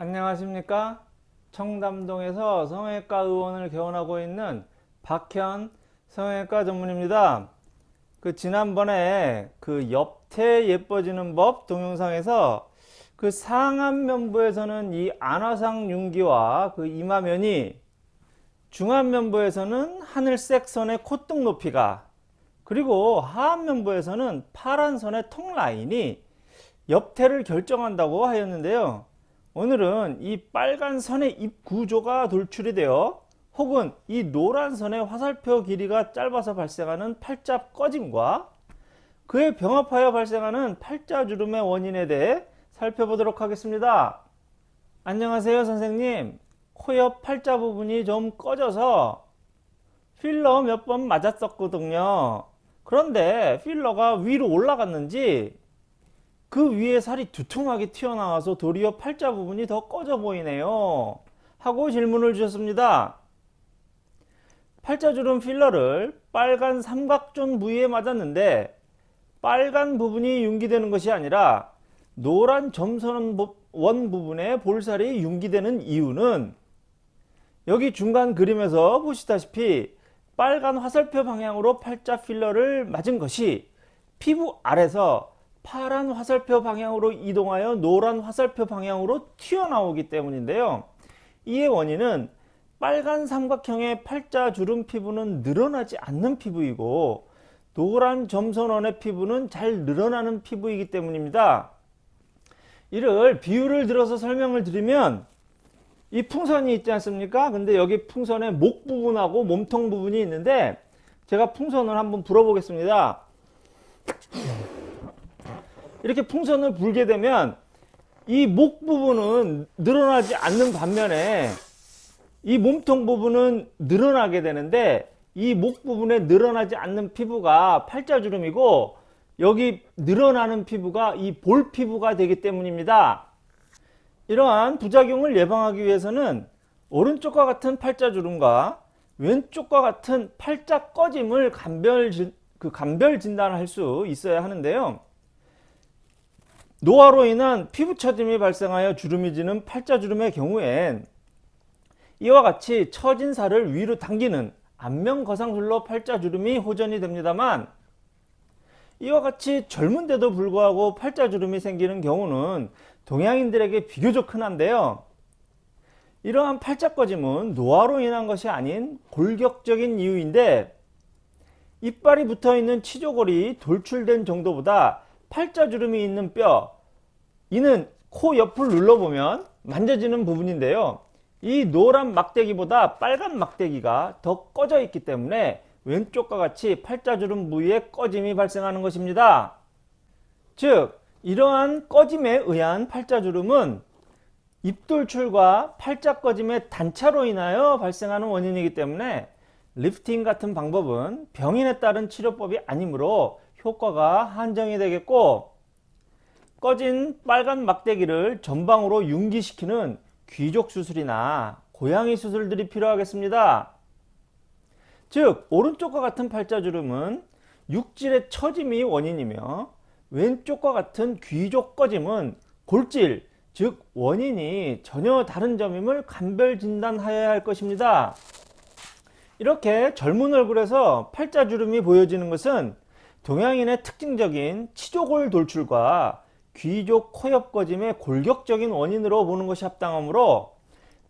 안녕하십니까? 청담동에서 성형외과 의원을 개원하고 있는 박현 성형외과 전문입니다. 그 지난번에 그 옆태 예뻐지는 법 동영상에서 그 상안 면부에서는 이 안화상 윤기와 그 이마면이 중안 면부에서는 하늘색 선의 콧등 높이가 그리고 하안 면부에서는 파란 선의 턱 라인이 옆태를 결정한다고 하였는데요 오늘은 이 빨간 선의 입 구조가 돌출이 되어 혹은 이 노란 선의 화살표 길이가 짧아서 발생하는 팔자 꺼짐과 그에 병합하여 발생하는 팔자주름의 원인에 대해 살펴보도록 하겠습니다. 안녕하세요 선생님 코옆 팔자 부분이 좀 꺼져서 필러 몇 번 맞았었거든요. 그런데 필러가 위로 올라갔는지 그 위에 살이 두툼하게 튀어나와서 도리어 팔자 부분이 더 꺼져 보이네요. 하고 질문을 주셨습니다. 팔자주름 필러를 빨간 삼각존 부위에 맞았는데 빨간 부분이 융기되는 것이 아니라 노란 점선 원 부분에 볼살이 융기되는 이유는 여기 중간 그림에서 보시다시피 빨간 화살표 방향으로 팔자 필러를 맞은 것이 피부 아래서 파란 화살표 방향으로 이동하여 노란 화살표 방향으로 튀어나오기 때문인데요. 이의 원인은 빨간 삼각형의 팔자주름 피부는 늘어나지 않는 피부이고 노란 점선원의 피부는 잘 늘어나는 피부이기 때문입니다. 이를 비유를 들어서 설명을 드리면 이 풍선이 있지 않습니까? 근데 여기 풍선의 목 부분하고 몸통 부분이 있는데 제가 풍선을 한번 불어 보겠습니다. 이렇게 풍선을 불게 되면 이 목 부분은 늘어나지 않는 반면에 이 몸통 부분은 늘어나게 되는데 이 목 부분에 늘어나지 않는 피부가 팔자주름이고 여기 늘어나는 피부가 이 볼 피부가 되기 때문입니다. 이러한 부작용을 예방하기 위해서는 오른쪽과 같은 팔자주름과 왼쪽과 같은 팔자 꺼짐을 감별, 그 감별 진단할 수 있어야 하는데요. 노화로 인한 피부 처짐이 발생하여 주름이 지는 팔자주름의 경우엔 이와 같이 처진 살을 위로 당기는 안면거상술로 팔자주름이 호전이 됩니다만 이와 같이 젊은데도 불구하고 팔자주름이 생기는 경우는 동양인들에게 비교적 흔한데요. 이러한 팔자 꺼짐은 노화로 인한 것이 아닌 골격적인 이유인데 이빨이 붙어있는 치조골이 돌출된 정도보다 팔자주름이 있는 뼈 이는 코 옆을 눌러보면 만져지는 부분인데요. 이 노란 막대기보다 빨간 막대기가 더 꺼져 있기 때문에 왼쪽과 같이 팔자주름 부위에 꺼짐이 발생하는 것입니다. 즉 이러한 꺼짐에 의한 팔자주름은 입돌출과 팔자 꺼짐의 단차로 인하여 발생하는 원인이기 때문에 리프팅 같은 방법은 병인에 따른 치료법이 아니므로 효과가 한정이 되겠고 꺼진 빨간 막대기를 전방으로 융기시키는 귀족 수술이나 고양이 수술들이 필요하겠습니다. 즉 오른쪽과 같은 팔자주름은 육질의 처짐이 원인이며 왼쪽과 같은 귀족 꺼짐은 골질 즉 원인이 전혀 다른 점임을 간별 진단하여야 할 것입니다. 이렇게 젊은 얼굴에서 팔자주름이 보여지는 것은 동양인의 특징적인 치조골 돌출과 귀족 코옆 꺼짐의 골격적인 원인으로 보는 것이 합당하므로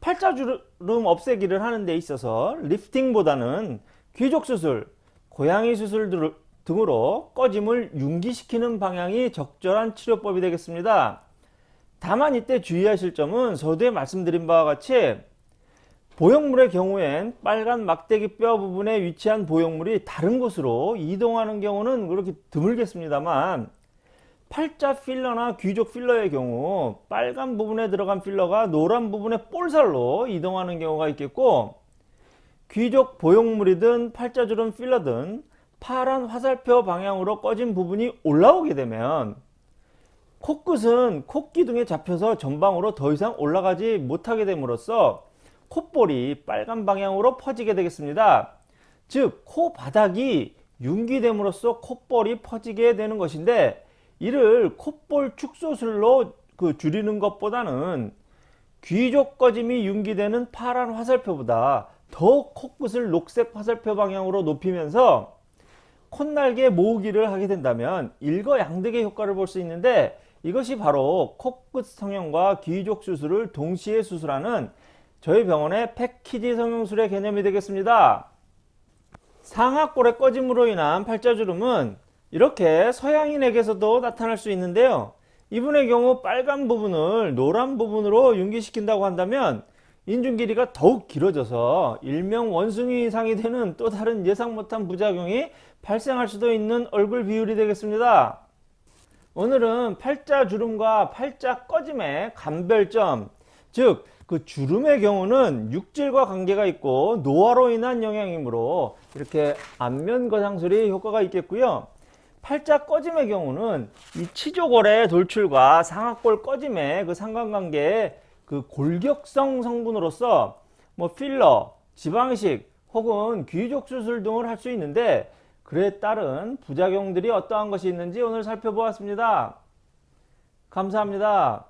팔자주름 없애기를 하는 데 있어서 리프팅보다는 귀족 수술, 고양이 수술 등으로 꺼짐을 융기시키는 방향이 적절한 치료법이 되겠습니다. 다만 이때 주의하실 점은 서두에 말씀드린 바와 같이 보형물의 경우엔 빨간 막대기 뼈 부분에 위치한 보형물이 다른 곳으로 이동하는 경우는 그렇게 드물겠습니다만 팔자 필러나 귀족 필러의 경우 빨간 부분에 들어간 필러가 노란 부분의 볼살로 이동하는 경우가 있겠고 귀족 보형물이든 팔자주름 필러든 파란 화살표 방향으로 꺼진 부분이 올라오게 되면 코끝은 코기둥에 잡혀서 전방으로 더 이상 올라가지 못하게 됨으로써 콧볼이 빨간 방향으로 퍼지게 되겠습니다. 즉 코 바닥이 융기됨으로써 콧볼이 퍼지게 되는 것인데 이를 콧볼 축소술로 그 줄이는 것보다는 귀족 꺼짐이 융기되는 파란 화살표보다 더 코끝을 녹색 화살표 방향으로 높이면서 콧날개 모으기를 하게 된다면 일거양득의 효과를 볼 수 있는데 이것이 바로 코끝 성형과 귀족 수술을 동시에 수술하는 저희 병원의 패키지 성형술의 개념이 되겠습니다. 상하골의 꺼짐으로 인한 팔자주름은 이렇게 서양인에게서도 나타날 수 있는데요. 이분의 경우 빨간 부분을 노란 부분으로 융기시킨다고 한다면 인중 길이가 더욱 길어져서 일명 원숭이 이상이 되는 또 다른 예상 못한 부작용이 발생할 수도 있는 얼굴 비율이 되겠습니다. 오늘은 팔자 주름과 팔자 꺼짐의 감별점, 즉 그 주름의 경우는 육질과 관계가 있고 노화로 인한 영향이므로 이렇게 안면 거상술이 효과가 있겠고요. 팔자 꺼짐의 경우는 이 치조골의 돌출과 상악골 꺼짐의 그 상관관계에 그 골격성 성분으로서 뭐 필러, 지방이식 혹은 귀족 수술 등을 할 수 있는데 그에 따른 부작용들이 어떠한 것이 있는지 오늘 살펴보았습니다. 감사합니다.